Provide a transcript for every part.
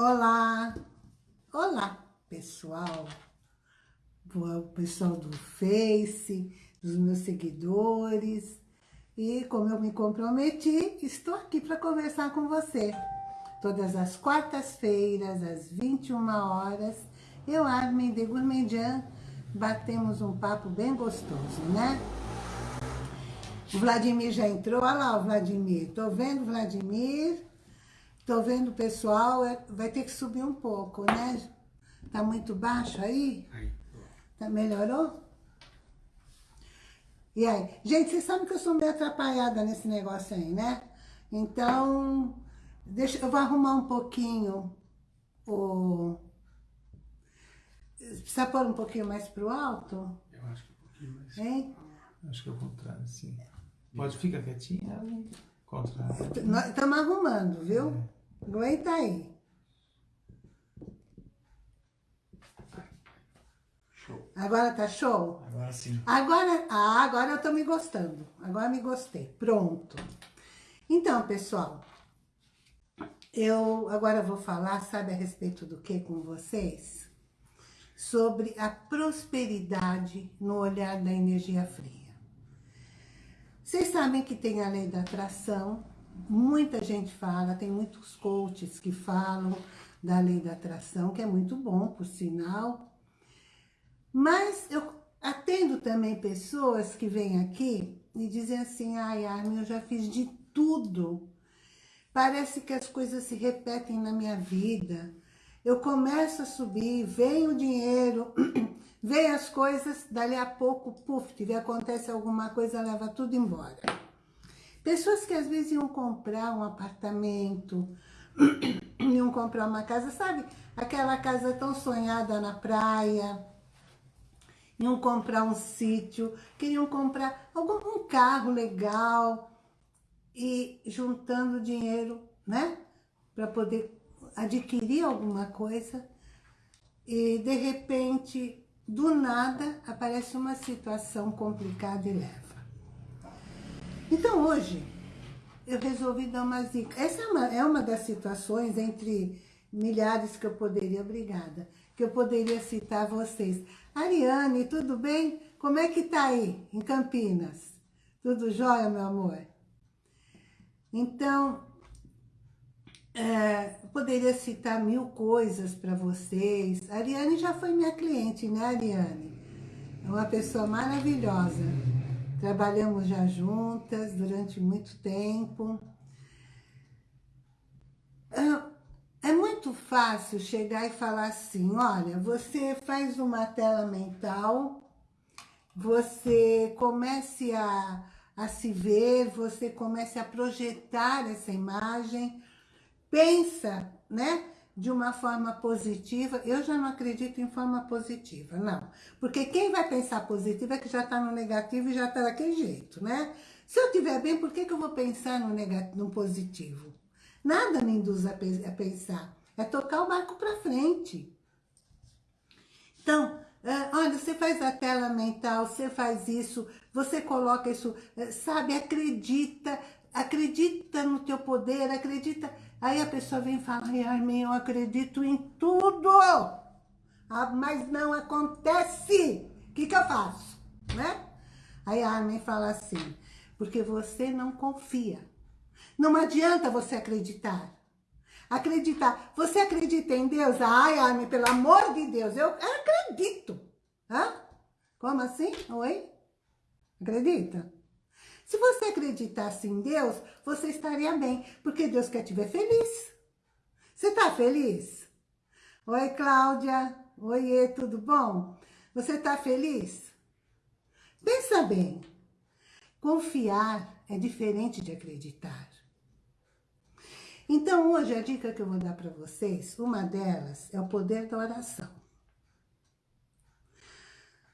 Olá, olá pessoal, o pessoal do Face, dos meus seguidores. E como eu me comprometi, estou aqui para conversar com você. Todas as quartas-feiras, às 21 horas, eu, Armin de Gourmandian, batemos um papo bem gostoso, né? O Vladimir já entrou, olha lá o Vladimir. Tô vendo, Vladimir. Tô vendo o pessoal, é, vai ter que subir um pouco, né? Tá muito baixo aí? Aí. Tá, melhorou? E aí? Gente, vocês sabem que eu sou meio atrapalhada nesse negócio aí, né? Então, deixa, eu vou arrumar um pouquinho o... Precisa pôr um pouquinho mais pro alto? Eu acho que um pouquinho mais. Hein? Acho que é o contrário, sim. Pode ficar quietinha, contrário. Estamos arrumando, viu? É. Aguenta aí. Show. Agora tá show? Agora sim. Agora, ah, agora eu tô me gostando. Agora me gostei. Pronto. Então, pessoal, eu agora vou falar, sabe a respeito do que com vocês? Sobre a prosperidade no olhar da energia fria. Vocês sabem que tem a lei da atração, Muita gente fala, tem muitos coaches que falam da lei da atração, que é muito bom, por sinal. Mas eu atendo também pessoas que vêm aqui e dizem assim, ai, Armin, eu já fiz de tudo. Parece que as coisas se repetem na minha vida. Eu começo a subir, vem o dinheiro, vem as coisas, dali a pouco, puf, acontece alguma coisa, leva tudo embora. Pessoas que às vezes iam comprar um apartamento, iam comprar uma casa, sabe? Aquela casa tão sonhada na praia, iam comprar um sítio, queriam comprar algum um carro legal e juntando dinheiro, né? Para poder adquirir alguma coisa e de repente, do nada, aparece uma situação complicada e leva. Então hoje, eu resolvi dar uma dica. Essa é uma, é uma das situações entre milhares que eu poderia, obrigada, que eu poderia citar vocês. Ariane, tudo bem? Como é que tá aí, em Campinas? Tudo jóia, meu amor? Então, é, poderia citar mil coisas para vocês. A Ariane já foi minha cliente, né, Ariane? É uma pessoa maravilhosa. Trabalhamos já juntas durante muito tempo. É muito fácil chegar e falar assim, olha, você faz uma tela mental, você comece a, a se ver, você comece a projetar essa imagem, pensa, né? De uma forma positiva, eu já não acredito em forma positiva, não. Porque quem vai pensar positivo é que já está no negativo e já está daquele jeito, né? Se eu estiver bem, por que, que eu vou pensar no, negativo, no positivo? Nada me induz a, a pensar. É tocar o barco para frente. Então, é, olha, você faz a tela mental, você faz isso, você coloca isso, é, sabe, acredita, acredita no teu poder, acredita Aí a pessoa vem e fala, ai, Armin, eu acredito em tudo, ah, mas não acontece. O que, que eu faço? Né? Aí a Armin fala assim, porque você não confia. Não adianta você acreditar. Acreditar. Você acredita em Deus? Ai, Armin, pelo amor de Deus, eu acredito. Hã? Como assim? Oi? Acredita? Se você acreditasse em Deus, você estaria bem, porque Deus quer te ver feliz. Você está feliz? Oi, Cláudia. Oiê, tudo bom? Você está feliz? Pensa bem. Confiar é diferente de acreditar. Então, hoje, a dica que eu vou dar para vocês, uma delas é o poder da oração.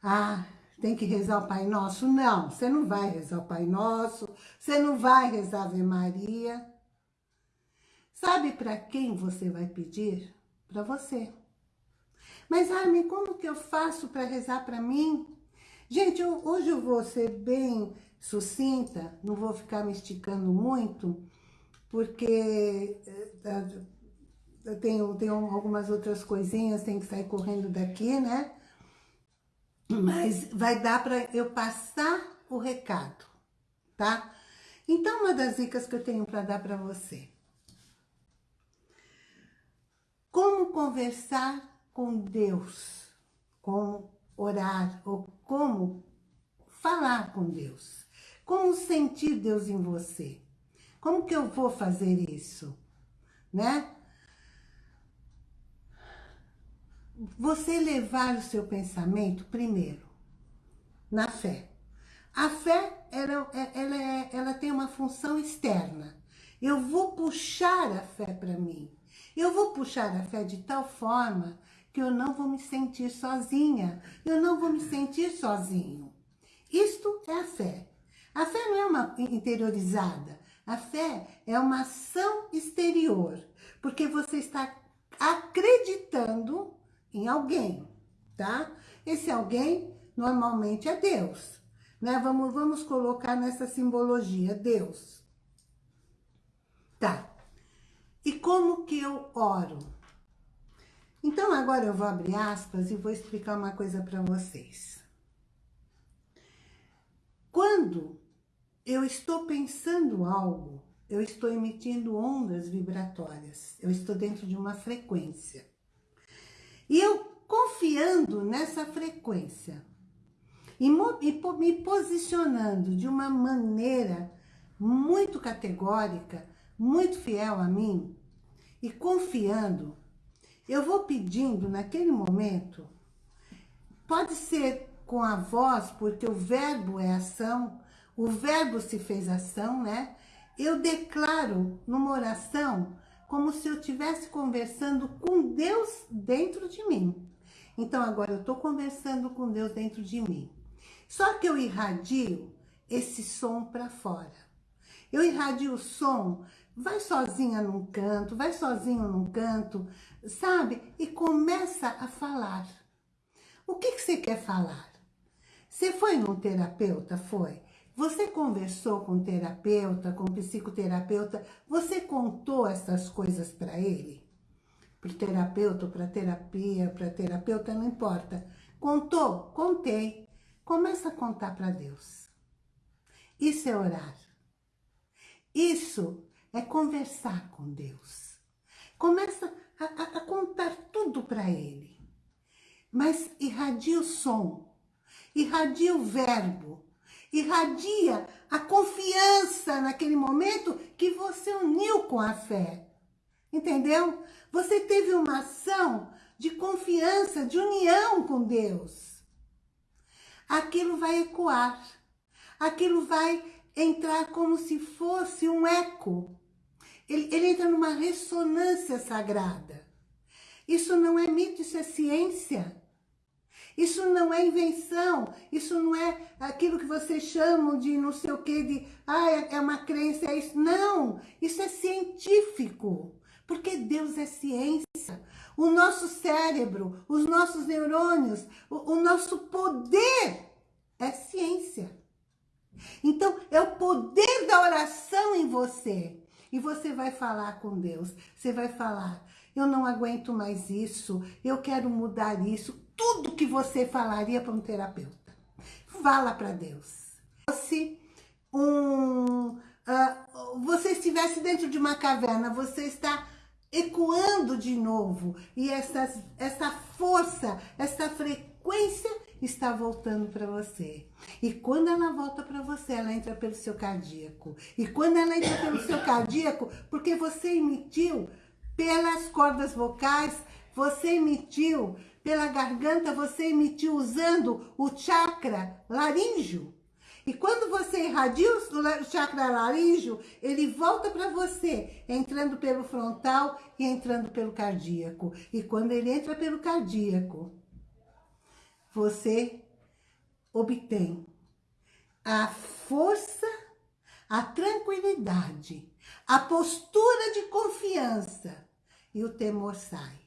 Ah, tem que rezar o Pai Nosso? Não, você não vai rezar o Pai Nosso, você não vai rezar a Ave Maria. Sabe para quem você vai pedir? Para você. Mas, Armin, como que eu faço para rezar para mim? Gente, eu, hoje eu vou ser bem sucinta, não vou ficar me esticando muito, porque eh, eu tenho, tenho algumas outras coisinhas, tenho que sair correndo daqui, né? Mas vai dar para eu passar o recado, tá? Então, uma das dicas que eu tenho para dar para você. Como conversar com Deus, como orar, ou como falar com Deus. Como sentir Deus em você. Como que eu vou fazer isso? Né? Você levar o seu pensamento primeiro na fé. A fé, ela, ela, é, ela tem uma função externa. Eu vou puxar a fé para mim. Eu vou puxar a fé de tal forma que eu não vou me sentir sozinha. Eu não vou me sentir sozinho. Isto é a fé. A fé não é uma interiorizada. A fé é uma ação exterior. Porque você está acreditando em alguém, tá? Esse alguém normalmente é Deus. Né? Vamos, vamos colocar nessa simbologia, Deus. Tá. E como que eu oro? Então, agora eu vou abrir aspas e vou explicar uma coisa para vocês. Quando eu estou pensando algo, eu estou emitindo ondas vibratórias. Eu estou dentro de uma frequência. E eu confiando nessa frequência, e, me posicionando de uma maneira muito categórica, muito fiel a mim, e confiando, eu vou pedindo naquele momento, pode ser com a voz, porque o verbo é ação, o verbo se fez ação, né? Eu declaro numa oração como se eu estivesse conversando com Deus dentro de mim. Então agora eu estou conversando com Deus dentro de mim. Só que eu irradio esse som para fora. Eu irradio o som, vai sozinha num canto, vai sozinho num canto, sabe? E começa a falar. O que, que você quer falar? Você foi num terapeuta? Foi. Você conversou com terapeuta, com psicoterapeuta, você contou essas coisas para ele? Para o terapeuta, para terapia, para terapeuta, não importa. Contou? Contei. Começa a contar para Deus. Isso é orar. Isso é conversar com Deus. Começa a, a, a contar tudo para Ele. Mas irradia o som, irradia o verbo, irradia a confiança naquele momento que você uniu com a fé. Entendeu? Você teve uma ação de confiança, de união com Deus aquilo vai ecoar, aquilo vai entrar como se fosse um eco. Ele, ele entra numa ressonância sagrada. Isso não é mito, isso é ciência. Isso não é invenção, isso não é aquilo que vocês chamam de não sei o que, de ah, é uma crença, é isso. Não, isso é científico, porque Deus é ciência. O nosso cérebro, os nossos neurônios, o, o nosso poder é ciência. Então, é o poder da oração em você. E você vai falar com Deus. Você vai falar, eu não aguento mais isso, eu quero mudar isso. Tudo que você falaria para um terapeuta. Fala para Deus. Se um, uh, você estivesse dentro de uma caverna, você está ecoando de novo. E essa, essa força, essa frequência está voltando para você. E quando ela volta para você, ela entra pelo seu cardíaco. E quando ela entra pelo seu cardíaco, porque você emitiu pelas cordas vocais, você emitiu pela garganta, você emitiu usando o chakra laríngeo. E quando você irradia o chakra laríngeo, ele volta para você, entrando pelo frontal e entrando pelo cardíaco. E quando ele entra pelo cardíaco, você obtém a força, a tranquilidade, a postura de confiança e o temor sai.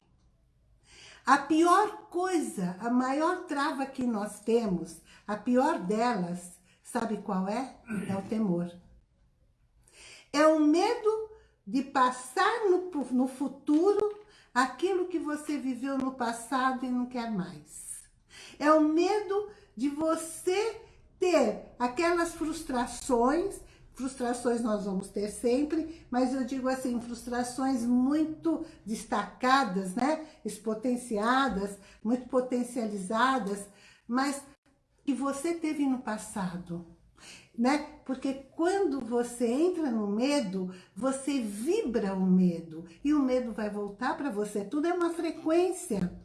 A pior coisa, a maior trava que nós temos, a pior delas, Sabe qual é? É o temor. É o medo de passar no, no futuro aquilo que você viveu no passado e não quer mais. É o medo de você ter aquelas frustrações, frustrações nós vamos ter sempre, mas eu digo assim, frustrações muito destacadas, né? Expotenciadas, muito potencializadas, mas que você teve no passado, né? Porque quando você entra no medo, você vibra o medo e o medo vai voltar para você. Tudo é uma frequência.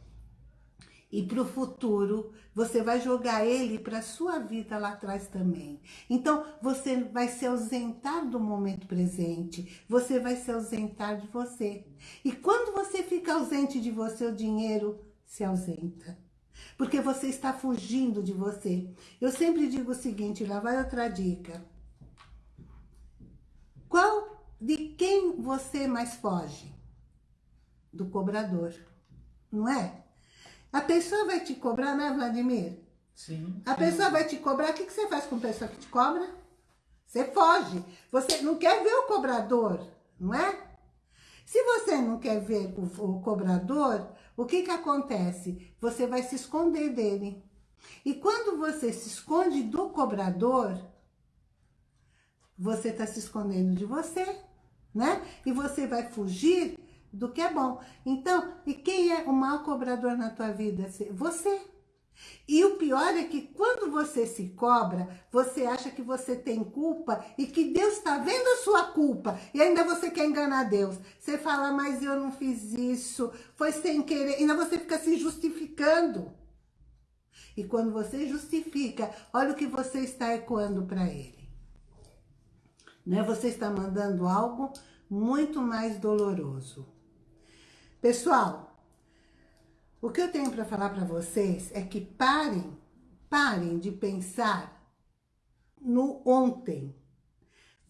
E para o futuro, você vai jogar ele para a sua vida lá atrás também. Então, você vai se ausentar do momento presente. Você vai se ausentar de você. E quando você fica ausente de você, o dinheiro se ausenta porque você está fugindo de você. Eu sempre digo o seguinte, lá vai outra dica. Qual, de quem você mais foge? Do cobrador, não é? A pessoa vai te cobrar, né, Vladimir? Sim. A pessoa vai te cobrar, o que, que você faz com a pessoa que te cobra? Você foge. Você não quer ver o cobrador, não é? Se você não quer ver o, o cobrador, o que que acontece? Você vai se esconder dele. E quando você se esconde do cobrador, você está se escondendo de você, né? E você vai fugir do que é bom. Então, e quem é o mau cobrador na tua vida? Você. E o pior é que quando você se cobra, você acha que você tem culpa e que Deus está vendo a sua culpa. E ainda você quer enganar Deus. Você fala, mas eu não fiz isso, foi sem querer. Ainda você fica se justificando. E quando você justifica, olha o que você está ecoando para ele. Né? Você está mandando algo muito mais doloroso. Pessoal, o que eu tenho para falar para vocês é que parem, parem de pensar no ontem.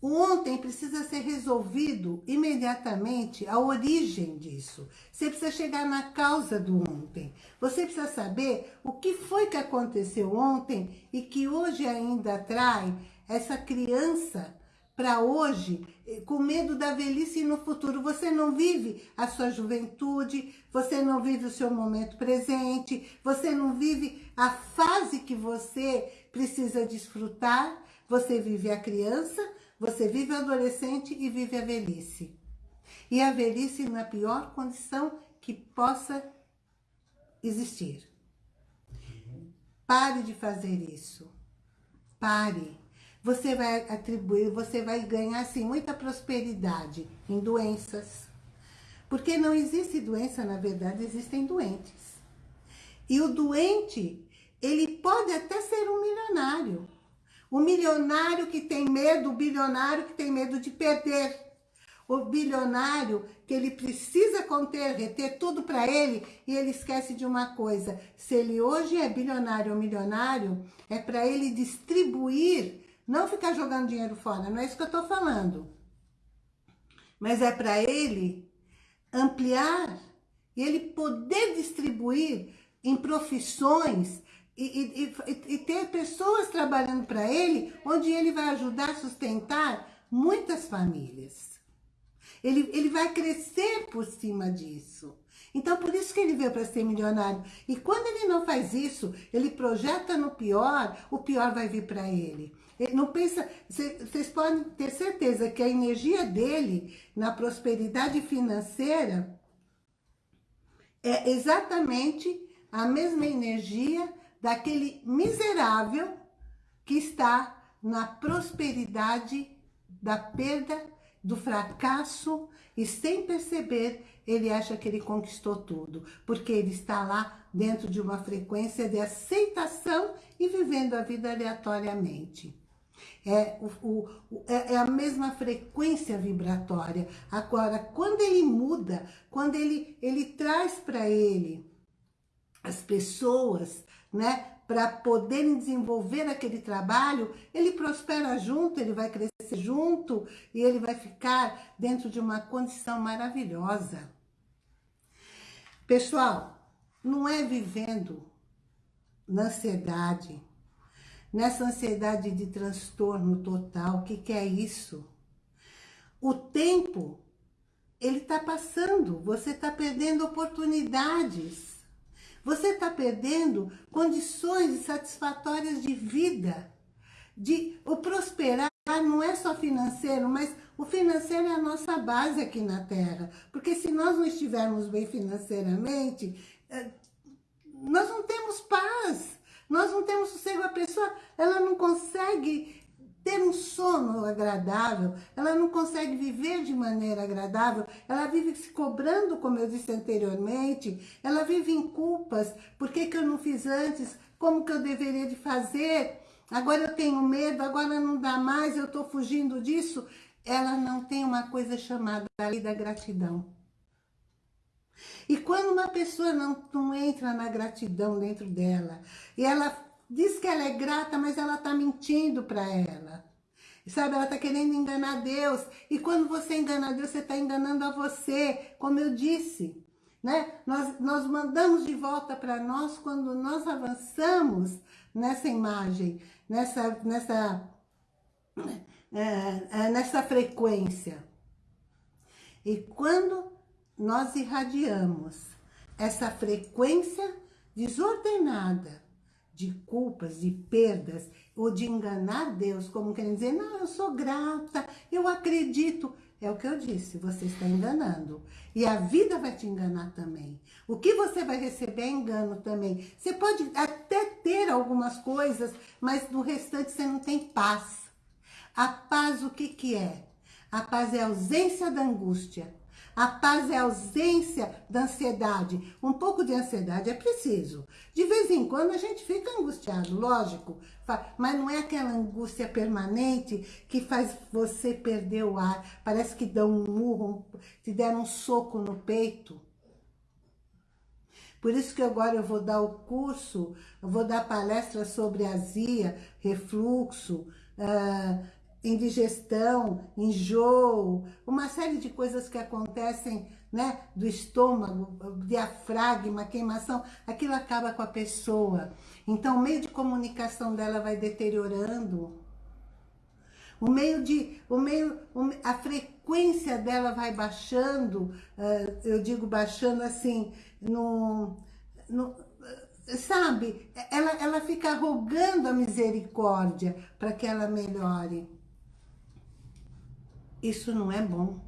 O ontem precisa ser resolvido imediatamente a origem disso. Você precisa chegar na causa do ontem. Você precisa saber o que foi que aconteceu ontem e que hoje ainda atrai essa criança para hoje, eh, com medo da velhice no futuro. Você não vive a sua juventude, você não vive o seu momento presente, você não vive a fase que você precisa desfrutar. Você vive a criança, você vive o adolescente e vive a velhice. E a velhice na pior condição que possa existir. Pare de fazer isso. Pare você vai atribuir, você vai ganhar assim, muita prosperidade em doenças. Porque não existe doença, na verdade, existem doentes. E o doente, ele pode até ser um milionário. O milionário que tem medo, o bilionário que tem medo de perder. O bilionário que ele precisa conter, reter tudo para ele e ele esquece de uma coisa. Se ele hoje é bilionário ou milionário, é para ele distribuir não ficar jogando dinheiro fora, não é isso que eu estou falando. Mas é para ele ampliar e ele poder distribuir em profissões e, e, e ter pessoas trabalhando para ele, onde ele vai ajudar a sustentar muitas famílias. Ele, ele vai crescer por cima disso. Então, por isso que ele veio para ser milionário. E quando ele não faz isso, ele projeta no pior, o pior vai vir para ele. Não pensa, vocês podem ter certeza que a energia dele na prosperidade financeira é exatamente a mesma energia daquele miserável que está na prosperidade da perda, do fracasso e sem perceber ele acha que ele conquistou tudo, porque ele está lá dentro de uma frequência de aceitação e vivendo a vida aleatoriamente. É, o, o, é, é a mesma frequência vibratória. Agora, quando ele muda, quando ele, ele traz para ele as pessoas, né, para poderem desenvolver aquele trabalho, ele prospera junto, ele vai crescer junto e ele vai ficar dentro de uma condição maravilhosa. Pessoal, não é vivendo na ansiedade, nessa ansiedade de transtorno total, o que, que é isso? O tempo, ele está passando, você está perdendo oportunidades. Você está perdendo condições satisfatórias de vida. De, o prosperar não é só financeiro, mas o financeiro é a nossa base aqui na Terra. Porque se nós não estivermos bem financeiramente, eh, nós não temos paz, nós não temos sossego. A pessoa, ela não consegue ter um sono agradável, ela não consegue viver de maneira agradável, ela vive se cobrando, como eu disse anteriormente, ela vive em culpas, por que, que eu não fiz antes, como que eu deveria de fazer, agora eu tenho medo, agora não dá mais, eu estou fugindo disso. Ela não tem uma coisa chamada lei da gratidão. E quando uma pessoa não, não entra na gratidão dentro dela, e ela diz que ela é grata, mas ela está mentindo para ela. Sabe, ela está querendo enganar Deus. E quando você engana Deus, você está enganando a você, como eu disse. Né? Nós, nós mandamos de volta para nós quando nós avançamos nessa imagem, nessa, nessa, é, é, nessa frequência. E quando nós irradiamos essa frequência desordenada, de culpas, de perdas, ou de enganar Deus, como querem dizer, não, eu sou grata, eu acredito. É o que eu disse, você está enganando. E a vida vai te enganar também. O que você vai receber é engano também. Você pode até ter algumas coisas, mas no restante você não tem paz. A paz o que que é? A paz é a ausência da angústia. A paz é a ausência da ansiedade. Um pouco de ansiedade é preciso. De vez em quando a gente fica angustiado, lógico. Mas não é aquela angústia permanente que faz você perder o ar. Parece que dá um murro, te deram um soco no peito. Por isso que agora eu vou dar o curso, eu vou dar palestra sobre azia, refluxo, uh, indigestão, enjoo, uma série de coisas que acontecem né, do estômago, diafragma, queimação, aquilo acaba com a pessoa. Então o meio de comunicação dela vai deteriorando. O meio de, o meio, a frequência dela vai baixando, uh, eu digo baixando assim, no, no, sabe, ela, ela fica rogando a misericórdia para que ela melhore. Isso não é bom.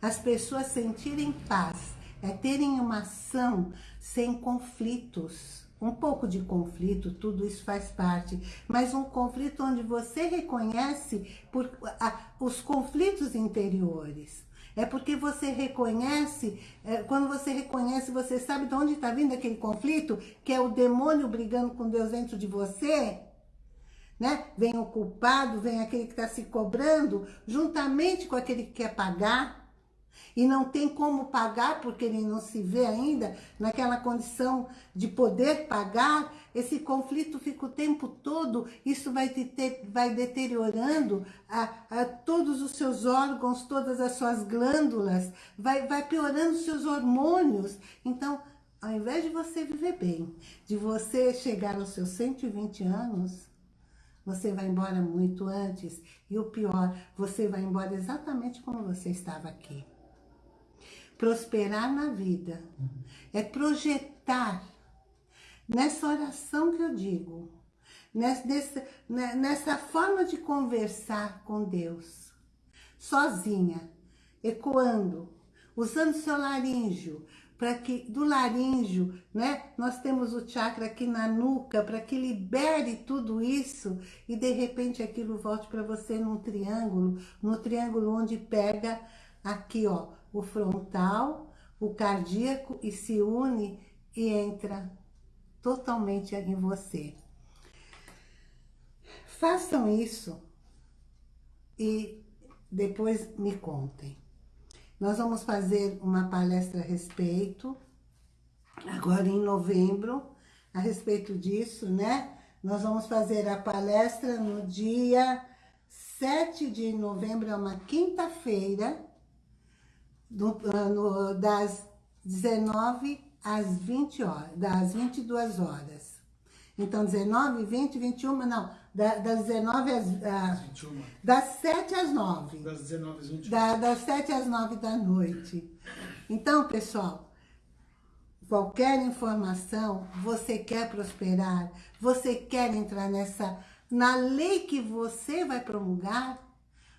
As pessoas sentirem paz é terem uma ação sem conflitos. Um pouco de conflito, tudo isso faz parte, mas um conflito onde você reconhece por, a, os conflitos interiores. É porque você reconhece, é, quando você reconhece, você sabe de onde está vindo aquele conflito, que é o demônio brigando com Deus dentro de você, né? Vem o culpado, vem aquele que está se cobrando, juntamente com aquele que quer pagar, e não tem como pagar porque ele não se vê ainda naquela condição de poder pagar, esse conflito fica o tempo todo, isso vai, te vai deteriorando a, a todos os seus órgãos, todas as suas glândulas, vai, vai piorando os seus hormônios. Então, ao invés de você viver bem, de você chegar aos seus 120 anos, você vai embora muito antes. E o pior, você vai embora exatamente como você estava aqui. Prosperar na vida é projetar nessa oração que eu digo, nessa, nessa forma de conversar com Deus, sozinha, ecoando, usando seu laríngeo, para que do laríngeo, né, nós temos o chakra aqui na nuca, para que libere tudo isso e de repente aquilo volte para você num triângulo, no triângulo onde pega aqui, ó, o frontal, o cardíaco e se une e entra totalmente em você. Façam isso e depois me contem. Nós vamos fazer uma palestra a respeito, agora em novembro, a respeito disso, né? Nós vamos fazer a palestra no dia 7 de novembro, é uma quinta-feira, ah, das 19 às 20 horas, das 22 horas. Então, 19, 20, 21, não, das 19 às... 21. Das 7 às 9. Das 19 às 21. Da, das 7 às 9 da noite. Então, pessoal, qualquer informação, você quer prosperar, você quer entrar nessa... Na lei que você vai promulgar,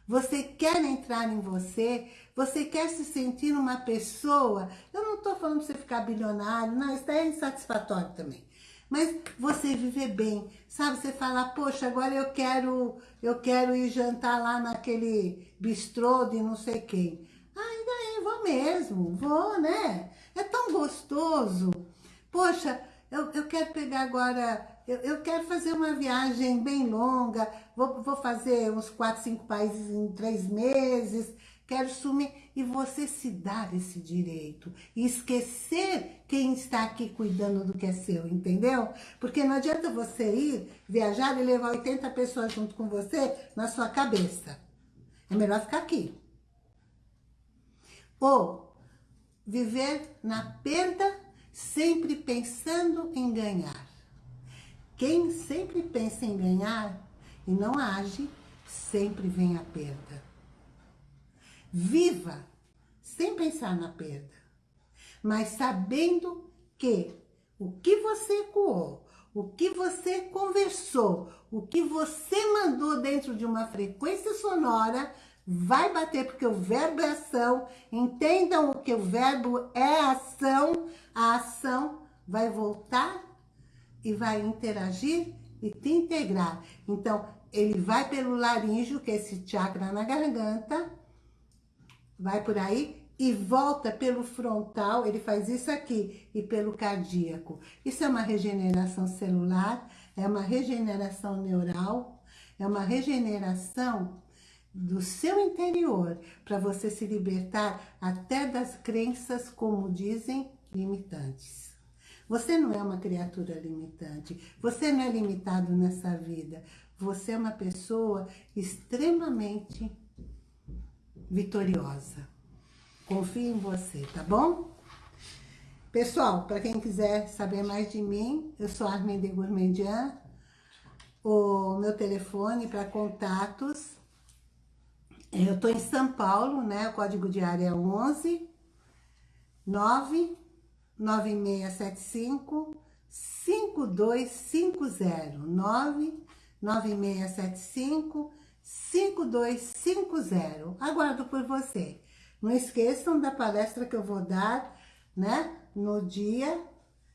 você quer entrar em você, você quer se sentir uma pessoa, eu não estou falando para você ficar bilionário, não, isso é insatisfatório também. Mas você viver bem, sabe? Você fala, poxa, agora eu quero, eu quero ir jantar lá naquele bistrô de não sei quem. Ah, ainda aí, vou mesmo, vou, né? É tão gostoso. Poxa, eu, eu quero pegar agora, eu, eu quero fazer uma viagem bem longa, vou, vou fazer uns quatro, cinco países em três meses, quero sumir. E você se dar esse direito. E esquecer quem está aqui cuidando do que é seu, entendeu? Porque não adianta você ir, viajar e levar 80 pessoas junto com você na sua cabeça. É melhor ficar aqui. Ou viver na perda, sempre pensando em ganhar. Quem sempre pensa em ganhar e não age, sempre vem a perda. Viva sem pensar na perda, mas sabendo que o que você ecoou, o que você conversou, o que você mandou dentro de uma frequência sonora vai bater, porque o verbo é ação. Entendam o que o verbo é ação. A ação vai voltar e vai interagir e te integrar. Então, ele vai pelo laríngeo, que é esse chakra na garganta, vai por aí e volta pelo frontal, ele faz isso aqui, e pelo cardíaco. Isso é uma regeneração celular, é uma regeneração neural, é uma regeneração do seu interior, para você se libertar até das crenças, como dizem, limitantes. Você não é uma criatura limitante, você não é limitado nessa vida, você é uma pessoa extremamente vitoriosa. Confie em você, tá bom? Pessoal, para quem quiser saber mais de mim, eu sou Arminde Gourmandian. O meu telefone para contatos, eu estou em São Paulo, né? O código de área é 11 99675 5250 99675 5250. Aguardo por você. Não esqueçam da palestra que eu vou dar, né? No dia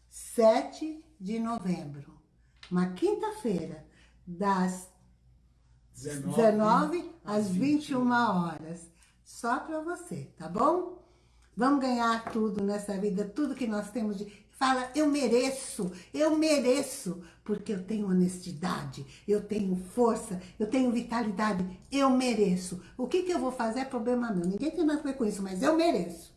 7 de novembro. Uma quinta-feira, das 19, 19 às 21 horas. Só para você, tá bom? Vamos ganhar tudo nessa vida, tudo que nós temos de Fala, eu mereço, eu mereço, porque eu tenho honestidade, eu tenho força, eu tenho vitalidade, eu mereço. O que, que eu vou fazer é problema meu, ninguém tem nada a ver com isso, mas eu mereço.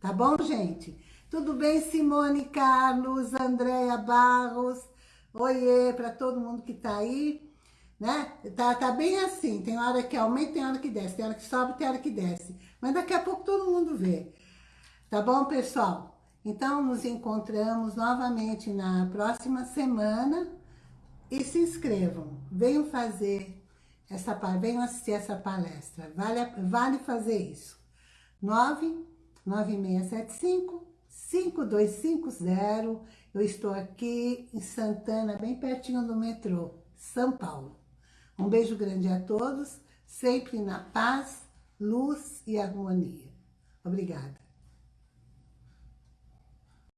Tá bom, gente? Tudo bem, Simone Carlos, Andréia Barros, oiê para todo mundo que tá aí, né? Tá, tá bem assim, tem hora que aumenta, tem hora que desce, tem hora que sobe, tem hora que desce. Mas daqui a pouco todo mundo vê. Tá bom, pessoal? Então, nos encontramos novamente na próxima semana e se inscrevam. Venham fazer essa venham assistir essa palestra. Vale, vale fazer isso. 99675 5250. Eu estou aqui em Santana, bem pertinho do metrô, São Paulo. Um beijo grande a todos, sempre na paz, luz e harmonia. Obrigada.